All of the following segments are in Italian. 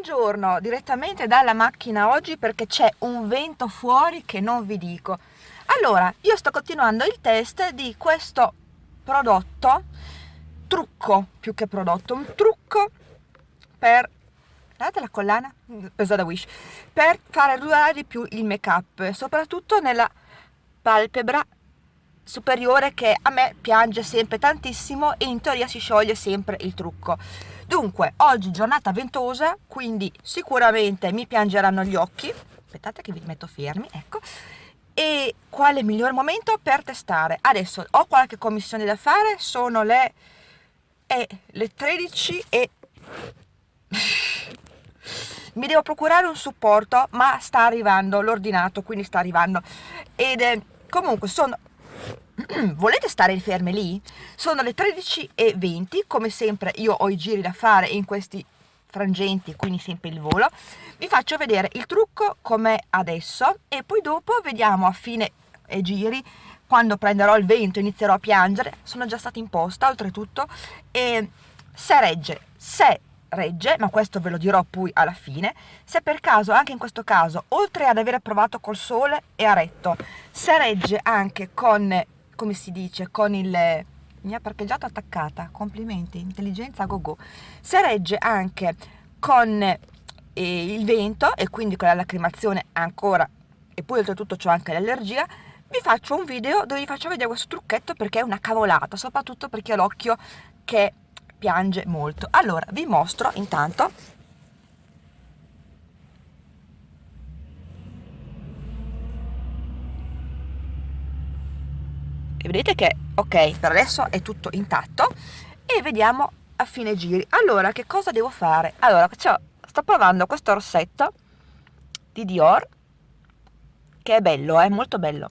buongiorno direttamente dalla macchina oggi perché c'è un vento fuori che non vi dico. Allora io sto continuando il test di questo prodotto trucco più che prodotto un trucco per guardate la collana presa da Wish per fare durare di più il make up soprattutto nella palpebra superiore che a me piange sempre tantissimo e in teoria si scioglie sempre il trucco. Dunque oggi giornata ventosa quindi sicuramente mi piangeranno gli occhi. Aspettate che vi metto fermi ecco. E quale miglior momento per testare? Adesso ho qualche commissione da fare sono le, eh, le 13 e mi devo procurare un supporto ma sta arrivando l'ordinato quindi sta arrivando. Ed eh, comunque sono volete stare ferme lì? Sono le 13.20, come sempre io ho i giri da fare in questi frangenti, quindi sempre il volo. Vi faccio vedere il trucco com'è adesso e poi dopo vediamo a fine e giri quando prenderò il vento inizierò a piangere, sono già stata imposta oltretutto e se regge, se regge, ma questo ve lo dirò poi alla fine, se per caso anche in questo caso, oltre ad aver provato col sole e a retto, se regge anche con come si dice, con il... mi ha parcheggiato attaccata, complimenti, intelligenza go go, se regge anche con eh, il vento e quindi con la lacrimazione ancora, e poi oltretutto ho anche l'allergia, vi faccio un video dove vi faccio vedere questo trucchetto perché è una cavolata, soprattutto perché ho l'occhio che piange molto. Allora, vi mostro intanto vedete che ok per adesso è tutto intatto e vediamo a fine giri. Allora che cosa devo fare? Allora sto provando questo rossetto di Dior che è bello è molto bello.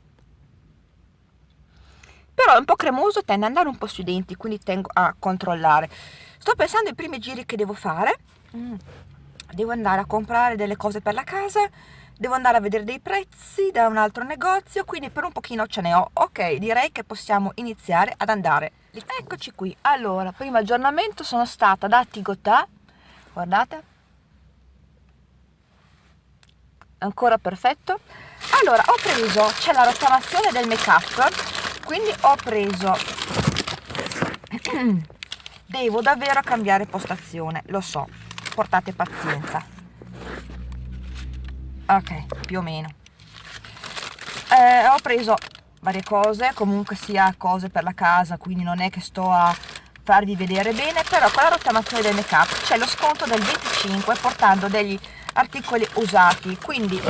Però è un po' cremoso tende ad andare un po' sui denti quindi tengo a controllare. Sto pensando ai primi giri che devo fare. Mm. devo andare a comprare delle cose per la casa devo andare a vedere dei prezzi da un altro negozio quindi per un pochino ce ne ho. Ok direi che possiamo iniziare ad andare. Eccoci qui. Allora primo aggiornamento sono stata da Tigotà. Guardate. Ancora perfetto. Allora ho preso c'è la rottamazione del make up quindi ho preso devo davvero cambiare postazione lo so. Portate pazienza ok più o meno. Eh, ho preso varie cose comunque sia cose per la casa quindi non è che sto a farvi vedere bene però con la rottamazione del make up c'è lo sconto del 25 portando degli articoli usati quindi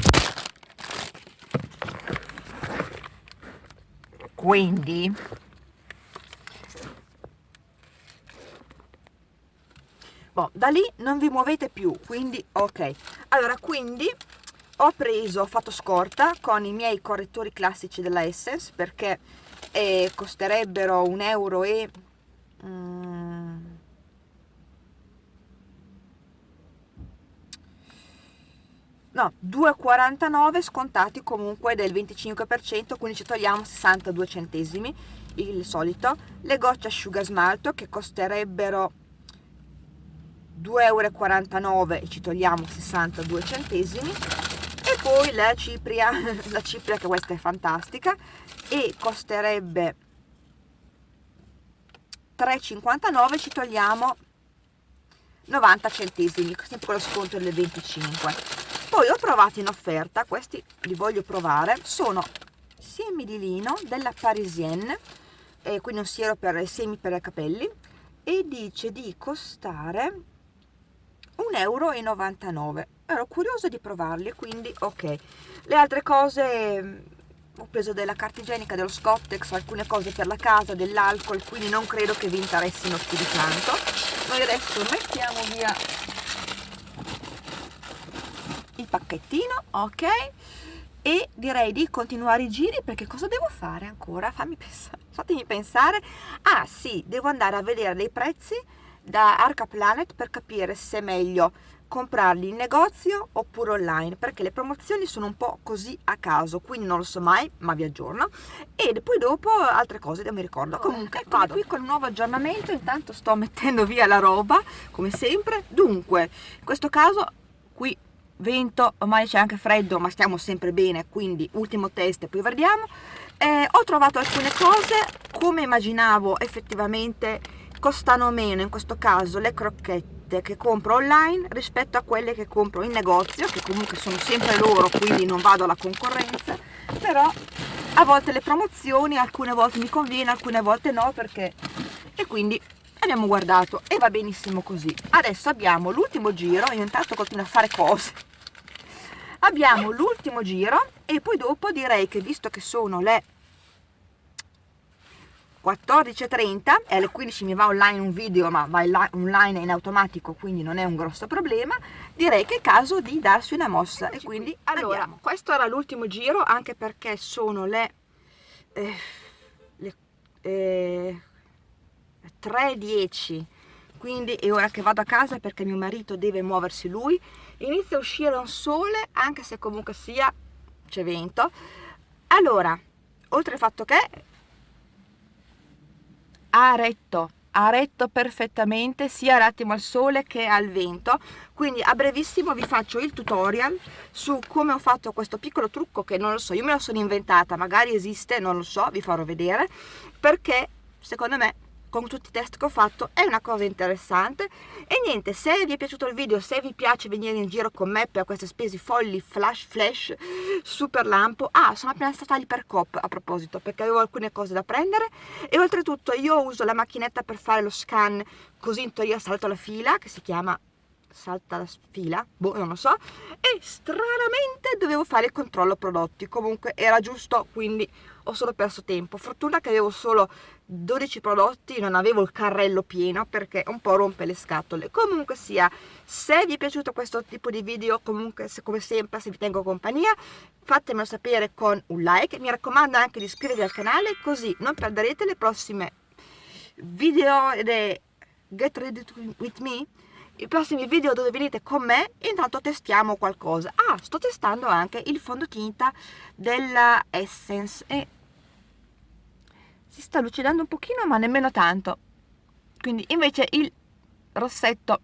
quindi boh, da lì non vi muovete più quindi ok. Allora quindi ho preso, ho fatto scorta con i miei correttori classici della Essence perché eh, costerebbero un euro e mm, no 2,49 scontati comunque del 25% quindi ci togliamo 62 centesimi il solito. Le gocce asciuga smalto che costerebbero 2,49 euro e ci togliamo 62 centesimi poi la cipria la cipria che questa è fantastica e costerebbe 3,59 ci togliamo 90 centesimi sempre con lo sconto del 25 poi ho provato in offerta questi li voglio provare sono semi di lino della Parisienne eh, quindi un siero per semi per i capelli e dice di costare 1,99 euro ero curiosa di provarli quindi ok. Le altre cose mm, ho preso della carta igienica dello Scottex alcune cose per la casa dell'alcol quindi non credo che vi interessino più di tanto. Noi adesso mettiamo via il pacchettino ok? E direi di continuare i giri perché cosa devo fare ancora? Fammi pensare fatemi pensare. Ah sì devo andare a vedere dei prezzi da Arca Planet per capire se è meglio comprarli in negozio oppure online perché le promozioni sono un po' così a caso quindi non lo so mai ma vi aggiorno. E poi dopo altre cose non mi ricordo. Comunque ecco vado. qui con un nuovo aggiornamento. Intanto sto mettendo via la roba come sempre. Dunque in questo caso qui vento ormai c'è anche freddo ma stiamo sempre bene quindi ultimo test e poi vediamo eh, ho trovato alcune cose. Come immaginavo effettivamente costano meno in questo caso le crocchette che compro online rispetto a quelle che compro in negozio che comunque sono sempre loro quindi non vado alla concorrenza però a volte le promozioni alcune volte mi conviene alcune volte no perché e quindi abbiamo guardato e va benissimo così. Adesso abbiamo l'ultimo giro io intanto continuo a fare cose. Abbiamo l'ultimo giro e poi dopo direi che visto che sono le 14.30 e alle 15 mi va online un video ma va online in automatico quindi non è un grosso problema. Direi che è caso di darsi una mossa e quindi allora andiamo. questo era l'ultimo giro anche perché sono le, eh, le eh, 3.10 quindi è ora che vado a casa perché mio marito deve muoversi lui. Inizia a uscire un sole anche se comunque sia c'è vento. Allora oltre al fatto che ha retto ha retto perfettamente sia l'attimo al sole che al vento. Quindi a brevissimo vi faccio il tutorial su come ho fatto questo piccolo trucco che non lo so io me lo sono inventata magari esiste non lo so vi farò vedere perché secondo me con tutti i test che ho fatto è una cosa interessante e niente se vi è piaciuto il video se vi piace venire in giro con me per queste spese folli flash flash super lampo ah sono appena stata all'Ipercop a proposito perché avevo alcune cose da prendere. E oltretutto io uso la macchinetta per fare lo scan così in teoria salto la fila che si chiama salta la fila, boh, non lo so, e stranamente dovevo fare il controllo prodotti, comunque era giusto, quindi ho solo perso tempo. Fortuna che avevo solo 12 prodotti, non avevo il carrello pieno perché un po' rompe le scatole. Comunque sia, se vi è piaciuto questo tipo di video, comunque se, come sempre se vi tengo compagnia, fatemelo sapere con un like, mi raccomando anche di iscrivervi al canale così non perderete le prossime video ed Get Ready With Me i prossimi video dove venite con me intanto testiamo qualcosa. Ah sto testando anche il fondotinta della Essence e si sta lucidando un pochino ma nemmeno tanto. Quindi invece il rossetto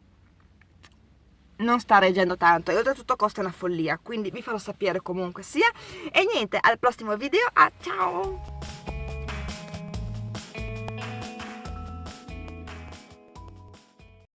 non sta reggendo tanto. E oltretutto costa una follia quindi vi farò sapere comunque sia. E niente al prossimo video. Ah ciao